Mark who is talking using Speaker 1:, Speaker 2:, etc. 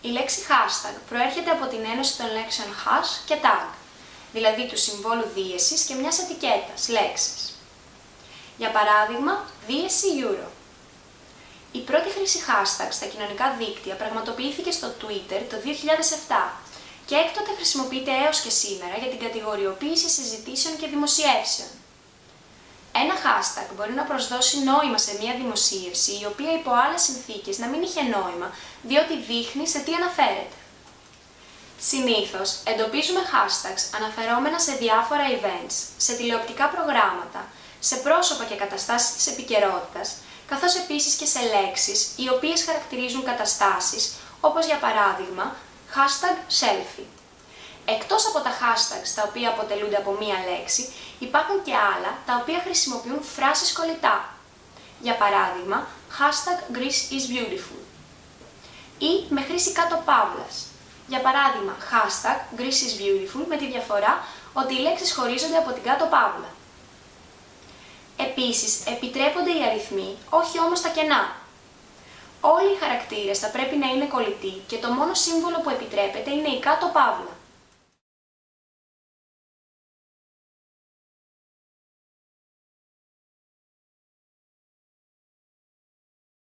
Speaker 1: Η λέξη hashtag προέρχεται από την ένωση των λέξεων hash και tag, δηλαδή του συμβόλου δίεσης και μιας ετικέτας, λέξης. Για παράδειγμα, δίεση euro. Η πρώτη χρήση hashtag στα κοινωνικά δίκτυα πραγματοποιήθηκε στο Twitter το 2007 και έκτοτε χρησιμοποιείται έως και σήμερα για την κατηγοριοποίηση συζητήσεων και δημοσιεύσεων. Ένα hashtag μπορεί να προσδώσει νόημα σε μια δημοσίευση η οποία υπό άλλες συνθήκες να μην είχε νόημα διότι δείχνει σε τι αναφέρεται. Συνήθως εντοπίζουμε hashtags αναφερόμενα σε διάφορα events, σε τηλεοπτικά προγράμματα, σε πρόσωπα και καταστάσεις της επικαιρότητας, καθώς επίσης και σε λέξεις οι οποίες χαρακτηρίζουν καταστάσεις, όπως για παράδειγμα hashtag selfie. Εκτός από τα hashtags τα οποία αποτελούνται από μία λέξη, υπάρχουν και άλλα τα οποία χρησιμοποιούν φράσεις κολλητά. Για παράδειγμα, hashtag Greece is beautiful. Ή με χρήση κάτω παύλας. Για παράδειγμα, hashtag Greece is beautiful με τη διαφορά ότι οι λέξεις χωρίζονται από την κάτω παύλα. Επίσης, επιτρέπονται οι αριθμοί, όχι όμως τα κενά. Όλοι οι χαρακτήρες θα πρέπει να είναι κολλητοί και το μόνο σύμβολο που επιτρέπεται είναι η κάτω παύλα.